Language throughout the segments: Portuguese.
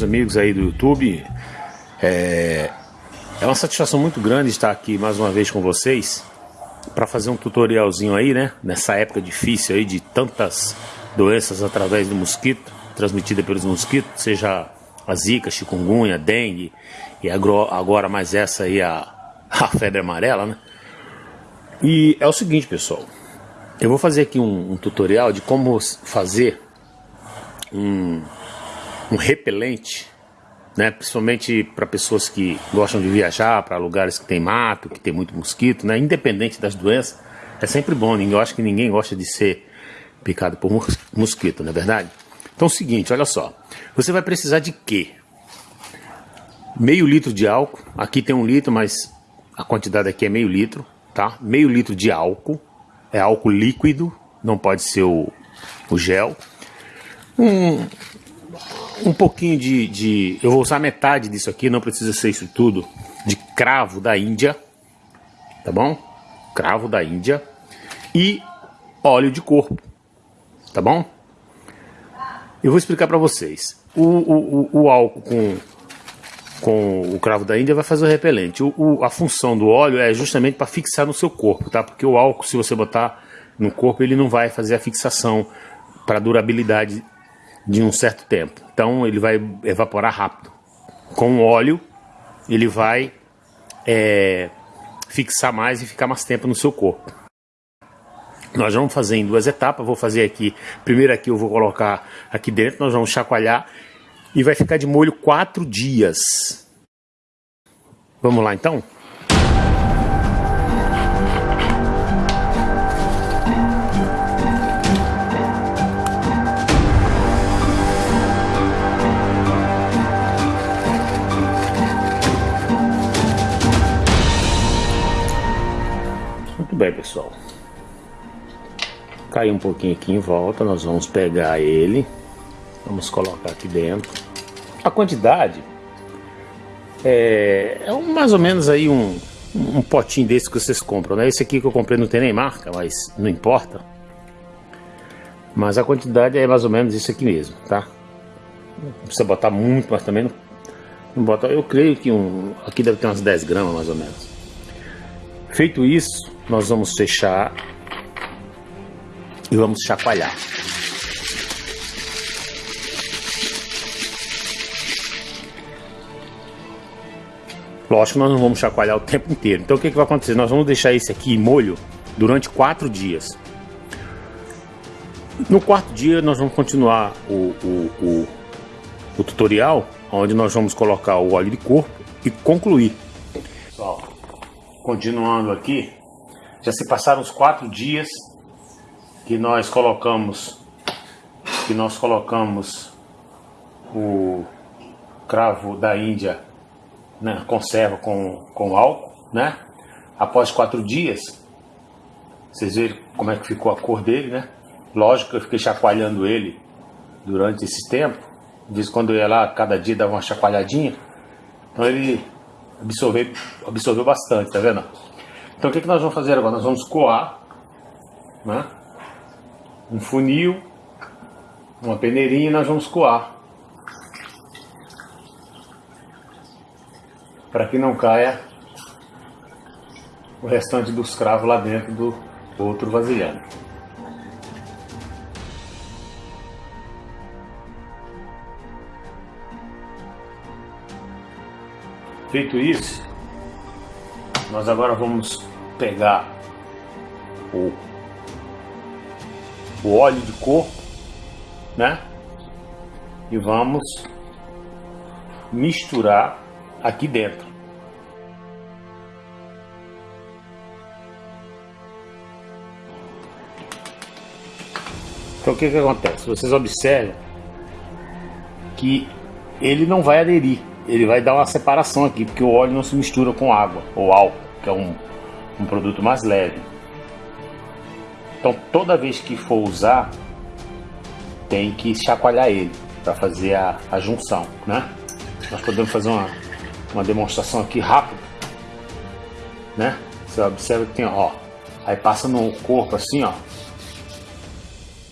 meus amigos aí do YouTube. É, é uma satisfação muito grande estar aqui mais uma vez com vocês para fazer um tutorialzinho aí, né? Nessa época difícil aí de tantas doenças através do mosquito, transmitida pelos mosquitos, seja a zika, chikungunya, dengue e agora mais essa aí a, a febre amarela, né? E é o seguinte, pessoal. Eu vou fazer aqui um, um tutorial de como fazer um um repelente, né? principalmente para pessoas que gostam de viajar para lugares que tem mato, que tem muito mosquito, né? independente das doenças, é sempre bom. Eu acho que ninguém gosta de ser picado por mosquito, não é verdade? Então é o seguinte, olha só. Você vai precisar de quê? Meio litro de álcool. Aqui tem um litro, mas a quantidade aqui é meio litro, tá? Meio litro de álcool. É álcool líquido, não pode ser o, o gel. Um, um pouquinho de, de, Eu vou usar metade disso aqui, não precisa ser isso tudo. De cravo da Índia. Tá bom? Cravo da Índia. E óleo de corpo. Tá bom? Eu vou explicar para vocês. O, o, o, o, álcool com, com o cravo da Índia vai fazer o repelente. O, o a função do óleo é justamente para fixar no seu corpo, tá? Porque o álcool, se você botar no corpo, ele não vai fazer a fixação para durabilidade de um certo tempo. Então ele vai evaporar rápido. Com o óleo, ele vai é, fixar mais e ficar mais tempo no seu corpo. Nós vamos fazer em duas etapas. Vou fazer aqui. Primeiro aqui eu vou colocar aqui dentro. Nós vamos chacoalhar e vai ficar de molho quatro dias. Vamos lá então? Bem, pessoal. Caiu um pouquinho aqui em volta, nós vamos pegar ele, vamos colocar aqui dentro. A quantidade é, é mais ou menos aí um, um potinho desse que vocês compram, né? Esse aqui que eu comprei não tem nem marca, mas não importa. Mas a quantidade é mais ou menos isso aqui mesmo, tá? Não precisa botar muito, mas também não, não bota. Eu creio que um, aqui deve ter umas 10 gramas mais ou menos. Feito isso, nós vamos fechar e vamos chacoalhar. Lógico nós não vamos chacoalhar o tempo inteiro. Então o que, que vai acontecer? Nós vamos deixar esse aqui em molho durante quatro dias. No quarto dia nós vamos continuar o, o, o, o tutorial, onde nós vamos colocar o óleo de corpo e concluir. Pessoal, continuando aqui, já se passaram os quatro dias que nós colocamos que nós colocamos o cravo da Índia né, conserva com, com álcool, né? Após quatro dias, vocês viram como é que ficou a cor dele, né? Lógico que eu fiquei chacoalhando ele durante esse tempo. Vez quando eu ia lá, cada dia dava uma chacoalhadinha. Então ele absorveu, absorveu bastante, tá vendo? Então o que, que nós vamos fazer agora? Nós vamos coar né? um funil, uma peneirinha e nós vamos coar. Para que não caia o restante dos cravos lá dentro do outro vasilhame. Feito isso, nós agora vamos pegar o, o óleo de corpo, né? E vamos misturar aqui dentro. Então o que que acontece? Vocês observam que ele não vai aderir, ele vai dar uma separação aqui, porque o óleo não se mistura com água ou álcool, que é um um produto mais leve. Então toda vez que for usar, tem que chacoalhar ele para fazer a, a junção, né? Nós podemos fazer uma, uma demonstração aqui rápida, né? Você observa que tem, ó, aí passa no corpo assim, ó.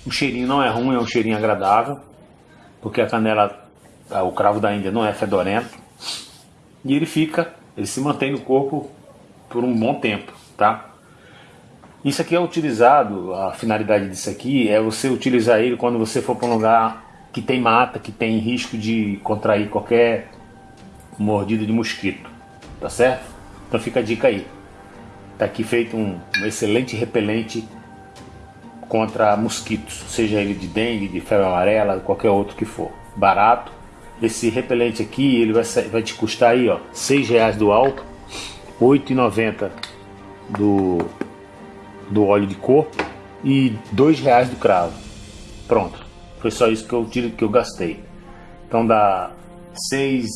O cheirinho não é ruim, é um cheirinho agradável, porque a canela? O cravo da Índia não é fedorento. E ele fica, ele se mantém no corpo por um bom tempo, tá? Isso aqui é utilizado, a finalidade disso aqui é você utilizar ele quando você for para um lugar que tem mata, que tem risco de contrair qualquer mordida de mosquito, tá certo? Então fica a dica aí. Tá aqui feito um, um excelente repelente contra mosquitos, seja ele de dengue, de febre amarela, qualquer outro que for. Barato. Esse repelente aqui, ele vai, vai te custar aí, ó, seis reais do álcool, 8,90 do do óleo de corpo e dois reais do cravo. Pronto, foi só isso que eu tiro que eu gastei. Então dá 6,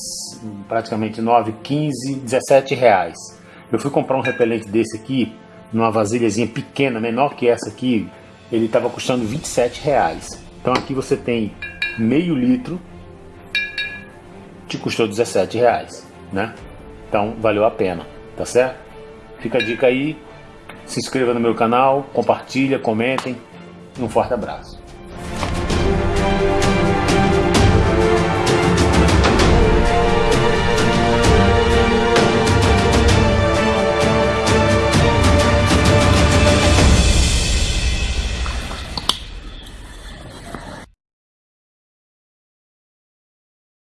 praticamente 9, 15, 17 reais. Eu fui comprar um repelente desse aqui, numa vasilhazinha pequena, menor que essa aqui, ele estava custando 27 reais. Então aqui você tem meio litro, te custou 17 reais, né? Então valeu a pena, tá certo? Fica a dica aí, se inscreva no meu canal, compartilha, comentem. Um forte abraço.